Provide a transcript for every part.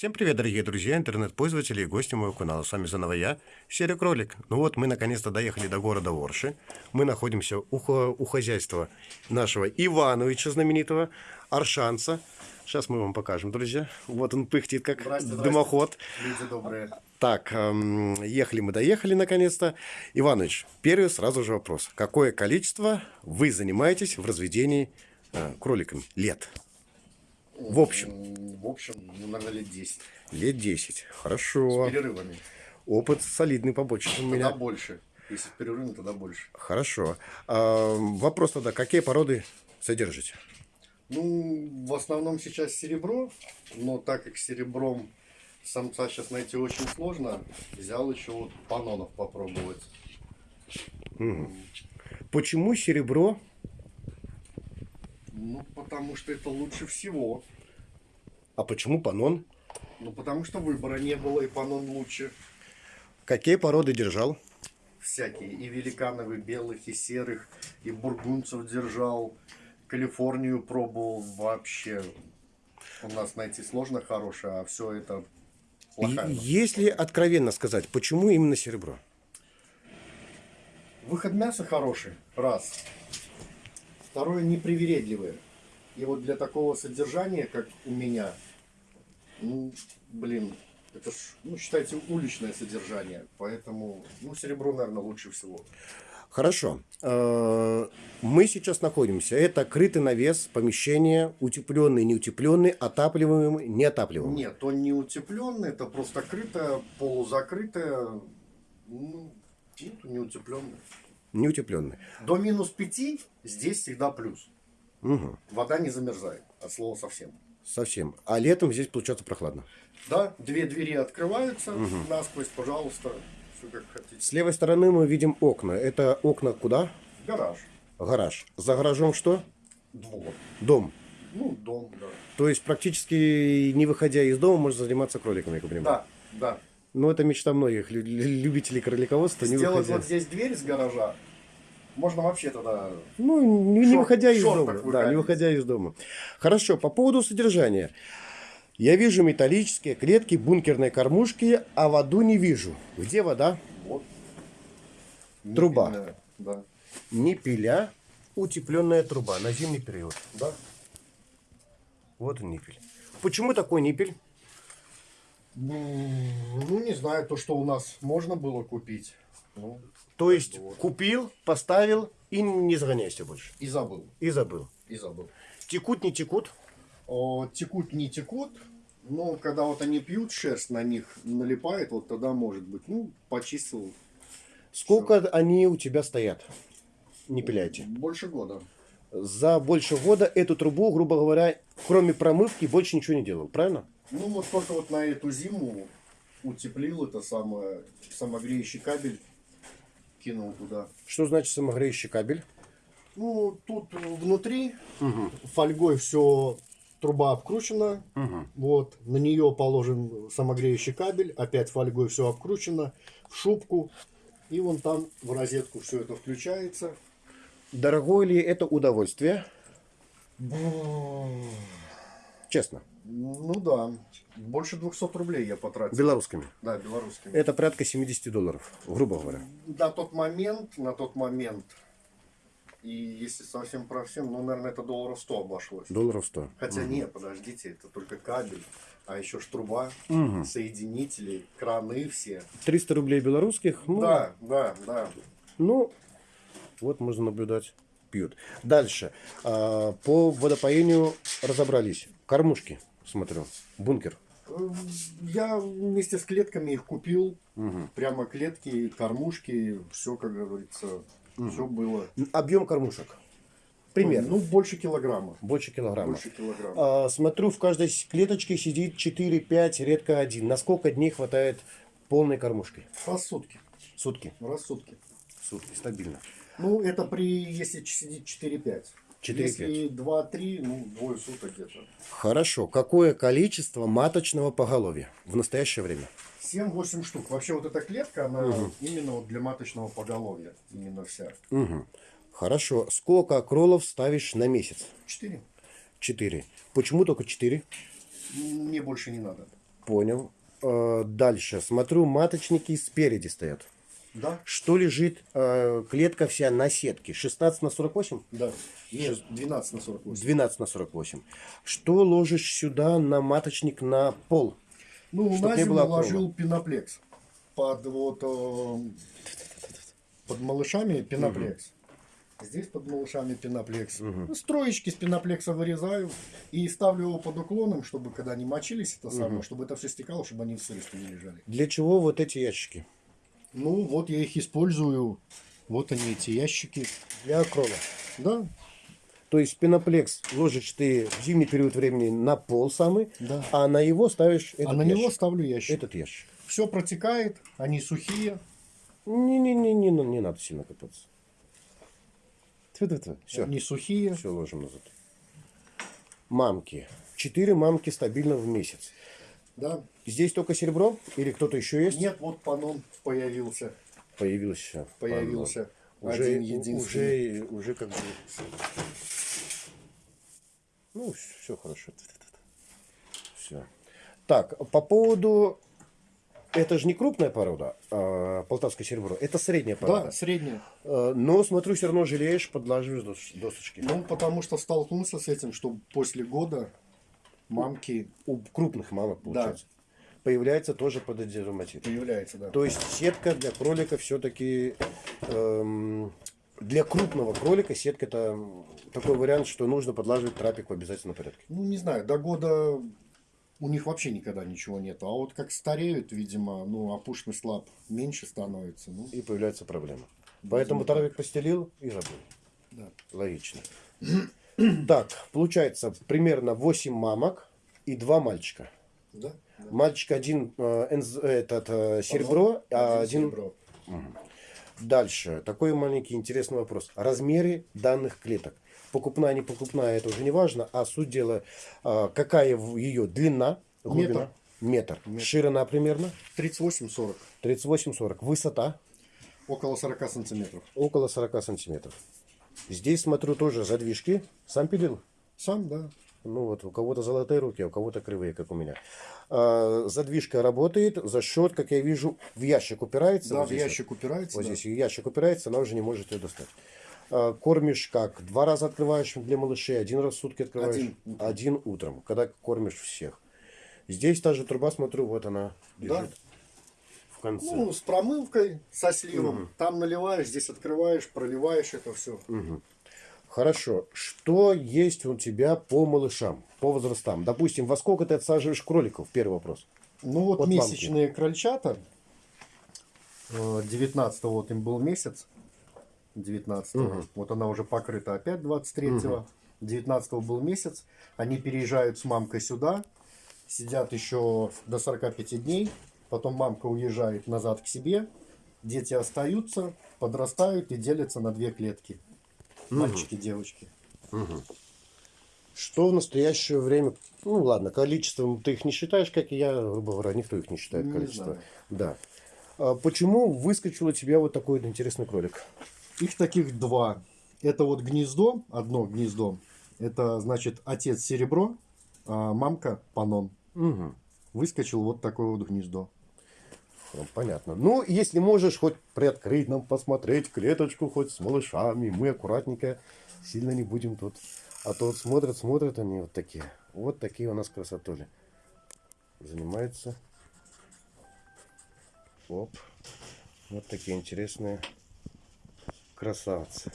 Всем привет, дорогие друзья, интернет-пользователи и гости моего канала. С вами заново я, Серый Кролик. Ну вот, мы наконец-то доехали до города Орши. Мы находимся у, у хозяйства нашего Ивановича знаменитого, Аршанца. Сейчас мы вам покажем, друзья. Вот он пыхтит, как Здрасте, здрасте. дымоход. Люди добрые. Так, эм, ехали мы, доехали наконец-то. Иванович, первый сразу же вопрос. Какое количество вы занимаетесь в разведении э, кроликами лет? В общем, В общем, ну, наверное, лет 10. лет 10. С Хорошо. перерывами. Опыт солидный побочный у Тогда меня. больше. Если с перерывами, тогда больше. Хорошо. А, вопрос тогда, какие породы содержите? Ну, в основном сейчас серебро, но так как серебром самца сейчас найти очень сложно, взял еще вот панонов попробовать. Почему серебро? Ну, потому что это лучше всего. А почему панон? Ну, потому что выбора не было, и панон лучше. Какие породы держал? Всякие. И великанов, и белых, и серых, и бургунцев держал. Калифорнию пробовал вообще. У нас найти сложно хорошее, а все это плохая. Если откровенно сказать, почему именно серебро? Выход мяса хороший, раз. Второе, непривередливое. И вот для такого содержания, как у меня, ну, блин, это ж, ну, считайте, уличное содержание. Поэтому, ну, серебро, наверное, лучше всего. Хорошо. Э, Мы сейчас находимся. Это крытый навес, помещение, утепленный, неутепленный, отапливаемый, неотапливаемый. Нет, он не утепленный, это просто крытое, полузакрытое, ну, нет, не утепленное. Неутепленный. До минус пяти здесь всегда плюс. Угу. Вода не замерзает, от слова совсем. Совсем. А летом здесь получается прохладно. Да, две двери открываются насквозь, пожалуйста, все как хотите. С левой стороны мы видим окна. Это окна куда? Гараж, Гараж. За гаражом что? двор, Дом. ну, дом, да. То есть практически не выходя из дома можно заниматься кроликами, я понимаю. Да, да. Ну, это мечта многих лю- лю- любителей кролиководства, не Сделать выходя. вот здесь дверь с гаража, можно вообще тогда... Ну, не, не выходя из дома. Да, не выходя из дома. Хорошо, по поводу содержания. Я вижу металлические клетки, бункерные кормушки, а воду не вижу. Где вода? Вот. Труба. Непильная, Да, Не пиля, утепленная труба на зимний период. да. Вот он ниппель. Почему такой ниппель? Ну, не знаю, то, что у нас можно было купить. Ну, То есть Вот. купил, поставил и не загоняйся больше. и забыл, И забыл. и забыл. Текут, не текут. О, текут, не текут. Но когда вот они пьют, шерсть на них налипает, вот тогда может быть. Ну, почистил Сколько они у тебя стоят? Не пиляйте. больше года. За больше года эту трубу, грубо говоря, кроме промывки, больше ничего не делал, правильно? Ну, вот только вот на эту зиму утеплил это самое, самогреющий кабель, кинул туда. Что значит самогреющий кабель? Ну, тут внутри фольгой все, труба обкручена, вот, на нее положен самогреющий кабель, опять фольгой все обкручено, в шубку, и вон там в розетку все это включается. Дорогое ли это удовольствие? Честно, Ну да, больше 200 рублей я потратил. белорусскими. Да, белорусскими. Это порядка 70 долларов, грубо говоря. На тот момент, на тот момент, и если совсем про всем, ну, наверное, это долларов 100 обошлось. Долларов 100. Хотя нет, подождите, это только кабель, а еще ж труба, соединители, краны все. 300 рублей белорусских, ну, Да, да, да. ну, вот можно наблюдать, пьют. Дальше, А, по водопоению разобрались. Кормушки, смотрю, бункер. Эм, Я вместе с клетками их купил. Прямо клетки, кормушки, все, как говорится, все было. Объем кормушек, примерно, Ну, больше килограмма. больше килограмма. Больше килограмма. А, смотрю, в каждой клеточке сидит 4-5, редко один. На сколько дней хватает полной кормушки? Раз в сутки. Сутки. Раз в сутки. Сутки, стабильно. Ну, это при, если сидит 4-5. 4-5. Если 2-3, ну, двое суток где-то. Хорошо. Какое количество маточного поголовья в настоящее время? 7-8 штук. Вообще вот эта клетка, она именно вот для маточного поголовья. Именно вся. Мгм. Хорошо. Сколько кролов ставишь на месяц? 4. Четыре. Почему только четыре? Мне больше не надо. Понял. Э, Дальше. Смотрю, маточники спереди стоят. Да? Что лежит? э, Клетка вся на сетке. 16 на 48? Да. Нет, 12 на 48. 12 на 48. Что ложишь сюда на маточник на пол? Ну, на зиму было ложил пеноплекс. Под вот э, под малышами пеноплекс. Здесь под малышами пеноплекс. Ну, Строечки с пеноплекса вырезаю и ставлю его под уклоном, чтобы когда они мочились, это самое, чтобы это все стекало, чтобы они в сырости не лежали. Для чего вот эти ящики? Ну, вот я их использую. Вот они, эти ящики. Для акрола. Да, То есть пеноплекс ложишь ты в зимний период времени на пол самый, Да. а на его ставишь этот а на него ящик. ставлю ящик. Этот ящик. Все протекает, они сухие. Не-не-не, не, не надо сильно копаться. Все, Они сухие. все ложим назад. Мамки. Четыре мамки стабильно в месяц. Да. Здесь только серебро или кто-то еще есть? Нет, вот панон появился. Появился. Появился. Панно. Уже, один единственный. уже, уже как бы... Ну, все хорошо. Все. Так, по поводу... Это же не крупная порода, а, полтавское серебро. Это средняя порода. Да, средняя. Э, Но, смотрю, все равно жалеешь, подлаживаешь дос- досочки. Ну, потому что столкнулся с этим, что после года мамки У крупных мамок, получается. Появляется тоже пододерматит. появляется, да. То есть сетка для кролика все-таки... для крупного кролика сетка это такой вариант, что нужно подлаживать трапик в обязательном порядке. Ну, не знаю, до года у них вообще никогда ничего нету. А вот как стареют, видимо, ну, опушный слаб меньше становится. Ну, И появляется проблема. Поэтому травик постелил и забыл. да. Логично. Так, получается примерно 8 мамок и 2 мальчика. Да? да. Мальчик один э, энз- этот, э, серебро, а один... серебро. Дальше. Такой маленький интересный вопрос. Размеры данных клеток. Покупная, не покупная, это уже не важно. А суть дела, а, какая ее длина, глубина? Метр. Ширина примерно 38-40. 38-40. Высота Около 40 сантиметров. около 40 сантиметров. Здесь, смотрю, тоже задвижки. Сам пилил? Сам, да. Ну вот, у кого-то золотые руки, а у кого-то кривые, как у меня. А, задвижка работает за счет, как я вижу, в ящик упирается. Да, вот в здесь вот. ящик упирается. Вот да. здесь ящик упирается, она уже не может ее достать. А, Кормишь как? Два раза открываешь для малышей, один раз в сутки открываешь. Один утром. Один утром, когда кормишь всех. Здесь та же труба, смотрю, вот она Да. В конце. Ну, с промывкой, со сливом. Там наливаешь, здесь открываешь, проливаешь это все. Хорошо. Что есть у тебя по малышам, по возрастам? Допустим, во сколько ты отсаживаешь кроликов? Первый вопрос. Ну вот Вот месячные крольчата. э, 19 вот им был месяц. 19 Вот она уже покрыта опять 23-го. 19 был месяц. Они переезжают с мамкой сюда. Сидят еще до 45 дней. Потом мамка уезжает назад к себе. Дети остаются, подрастают и делятся на две клетки. Мальчики, девочки. Что в настоящее время, ну ладно, количеством ты их не считаешь, как и я, грубо говоря, никто их не считает Не количество. знаю. Да. А почему выскочил у тебя вот такой вот интересный кролик? Их таких два. Это вот гнездо, одно гнездо. Это значит отец серебро, а мамка панон. Угу. Выскочил вот такое вот гнездо. Ну, понятно. Ну, если можешь хоть приоткрыть нам, посмотреть клеточку хоть с малышами, мы аккуратненько, сильно не будем тут. А то вот смотрят, смотрят они вот такие. Вот такие у нас красотули. Занимаются. Оп. Вот такие интересные красавцы.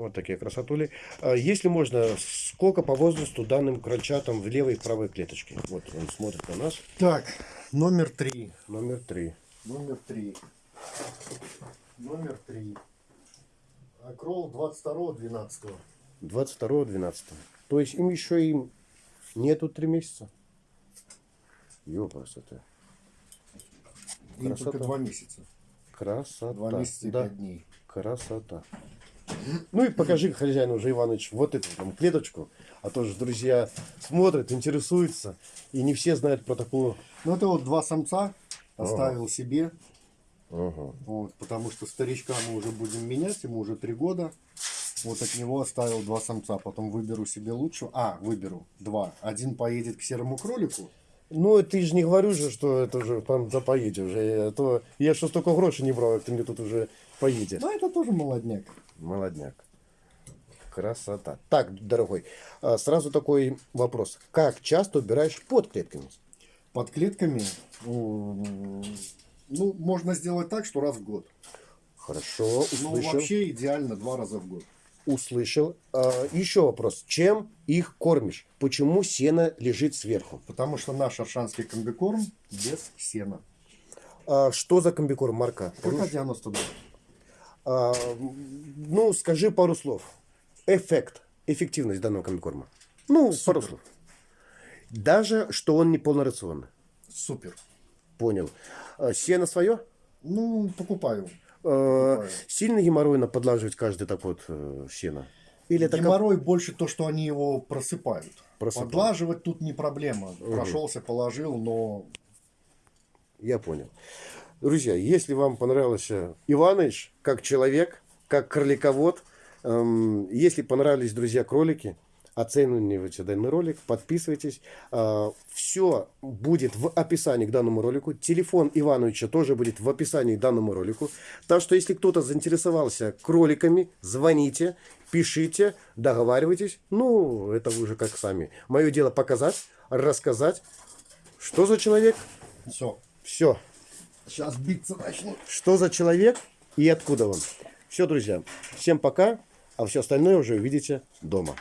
Вот такие красотули. А Если можно, сколько по возрасту данным крольчатам в левой и правой клеточке? Вот он смотрит на нас. Так, номер три. Номер три. Номер три. Номер три. Акрол 22-12. 22-12. То есть им еще им нету три месяца. Ёпрст это. Им только два месяца. Красота. Два месяца и да. пять дней. Красота. Ну и покажи хозяину уже, Иванович, вот эту там клеточку. А то же друзья смотрят, интересуются. И не все знают про такую. Ну это вот два самца оставил себе. Ага. Вот, потому что старичка мы уже будем менять, ему уже три года. Вот от него оставил два самца. Потом выберу себе лучшего. А, выберу два. Один поедет к серому кролику. Ну, ти ж не говорю же, що це вже там за поїде вже. А То я що стільки грошей не брав, як ти мені тут уже поїде. Ну, это тоже молодняк. Молодняк. Красота. Так, дорогой, а, сразу такой вопрос. Как часто убираешь под клетками? Под клетками, ну, можно сделать так, что раз в год. Хорошо, Ну, услышал. вообще идеально два раза в год. Услышал. А, еще вопрос. Чем их кормишь? Почему сено лежит сверху? Потому что наш аршанский комбикорм без сена. А, что за комбикорм, Марка? ПК-92. А, ну, скажи пару слов. Эффект, эффективность данного комбикорма. Ну, пару слов. Даже, что он не полнорационный. Супер. Понял. А, сено свое? Ну, покупаю. Э, Покупаю. Сильно геморройно подлаживать каждый так вот э, сено? Или это как- Геморрой больше то, что они его просыпают. Просыпают. Подлаживать тут не проблема. Прошелся, положил, но Я понял. Друзья, если вам понравился Иваныч как человек, как кроликовод, эм, если понравились, друзья, кролики, оценивайте данный ролик, подписывайтесь. все будет в описании к данному ролику. Телефон Ивановича тоже будет в описании к данному ролику. Так что, если кто-то заинтересовался кроликами, звоните, пишите, договаривайтесь. Ну, это вы уже как сами. Мое дело показать, рассказать, что за человек, все. все. Сейчас биться начну. Что за человек и откуда он. Все, друзья. Всем пока. А все остальное уже увидите дома.